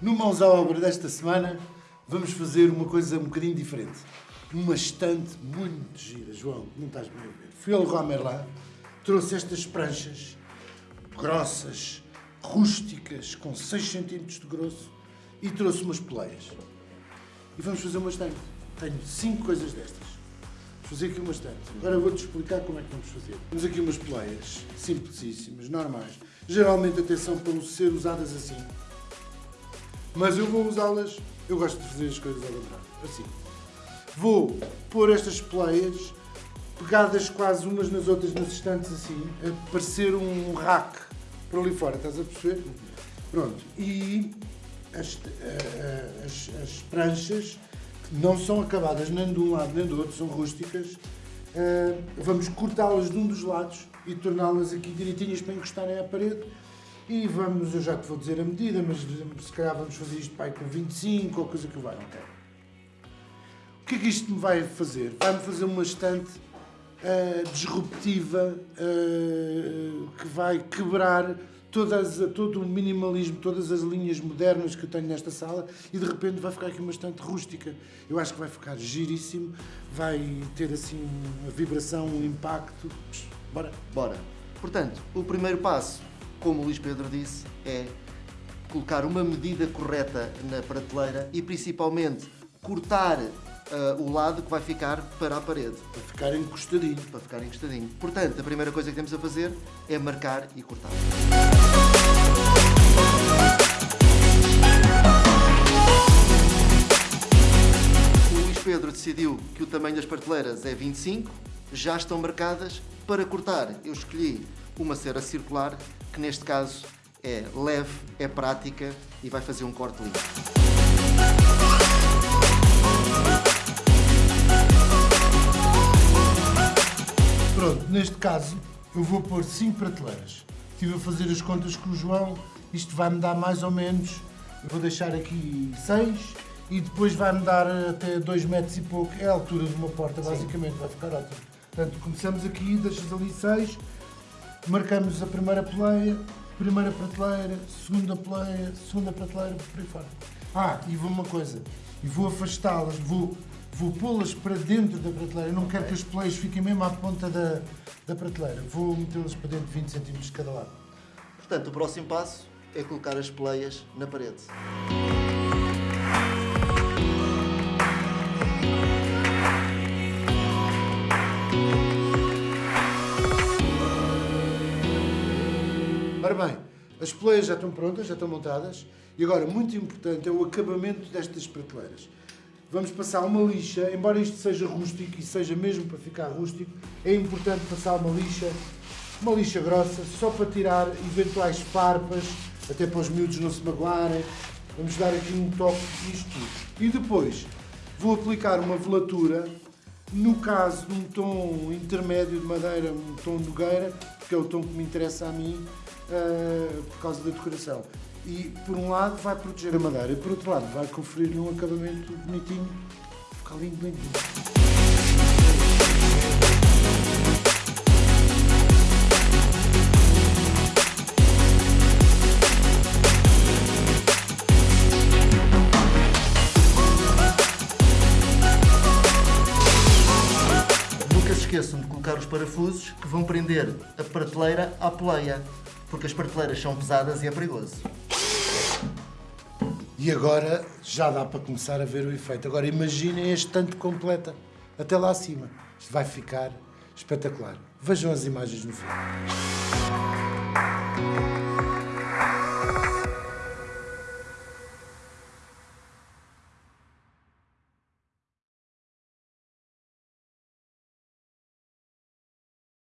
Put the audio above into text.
No Mãos à Obra desta semana, vamos fazer uma coisa um bocadinho diferente. Uma estante muito gira, João, não estás bem a ver. Fui ao Leroy trouxe estas pranchas grossas, rústicas, com 6 cm de grosso e trouxe umas poleias. E vamos fazer uma estante. Tenho 5 coisas destas. Vamos fazer aqui uma estante. Agora vou-te explicar como é que vamos fazer. Temos aqui umas poleias, simplicíssimas, normais. Geralmente, atenção, para ser usadas assim. Mas eu vou usá-las, eu gosto de fazer as coisas ao contrário, assim. Vou pôr estas poleias pegadas quase umas nas outras nos estantes assim, a parecer um rack por ali fora, estás a perceber? Pronto, e as, as, as pranchas que não são acabadas nem de um lado nem do outro, são rústicas, vamos cortá-las de um dos lados e torná-las aqui direitinhas para encostarem à parede e vamos, eu já te vou dizer a medida, mas se calhar vamos fazer isto pai, com 25 ou coisa que vai, ok? O que é que isto me vai fazer? Vai-me fazer uma estante uh, disruptiva uh, que vai quebrar todas, todo o minimalismo, todas as linhas modernas que eu tenho nesta sala e de repente vai ficar aqui uma estante rústica. Eu acho que vai ficar giríssimo, vai ter assim uma vibração, um impacto. Bora? Bora. Portanto, o primeiro passo, como o Luís Pedro disse, é colocar uma medida correta na prateleira e principalmente cortar uh, o lado que vai ficar para a parede. Para ficar encostadinho. Para ficar encostadinho. Portanto, a primeira coisa que temos a fazer é marcar e cortar. O Luís Pedro decidiu que o tamanho das prateleiras é 25, já estão marcadas. Para cortar, eu escolhi uma cera circular, que neste caso é leve, é prática e vai fazer um corte limpo. Pronto, neste caso eu vou pôr 5 prateleiras. Estive a fazer as contas com o João, isto vai-me dar mais ou menos, eu vou deixar aqui 6 e depois vai-me dar até 2 metros e pouco, é a altura de uma porta basicamente, Sim. vai ficar ótimo. Portanto, começamos aqui, deixas ali 6, marcamos a primeira peleia, primeira prateleira, segunda peleia, segunda prateleira, por aí fora. Ah, e vou uma coisa, e vou afastá-las, vou vou pô-las para dentro da prateleira. Não quero que as poleias fiquem mesmo à ponta da, da prateleira. Vou metê-las para dentro de 20 cm de cada lado. Portanto, o próximo passo é colocar as poleias na parede. Ora bem, as poleias já estão prontas, já estão montadas e agora, muito importante, é o acabamento destas prateleiras vamos passar uma lixa, embora isto seja rústico e seja mesmo para ficar rústico, é importante passar uma lixa, uma lixa grossa, só para tirar eventuais farpas, até para os miúdos não se magoarem. Vamos dar aqui um toque nisto tudo. E depois vou aplicar uma velatura, no caso de um tom intermédio de madeira, um tom nogueira, que é o tom que me interessa a mim, uh, por causa da decoração e por um lado vai proteger a madeira e por outro lado vai conferir-lhe um acabamento bonitinho, ficar lindo, lindo. Nunca se esqueçam de colocar os parafusos que vão prender a prateleira à poleia, porque as prateleiras são pesadas e é perigoso. E agora já dá para começar a ver o efeito. Agora imaginem a estante completa, até lá acima. Isto vai ficar espetacular. Vejam as imagens no filme.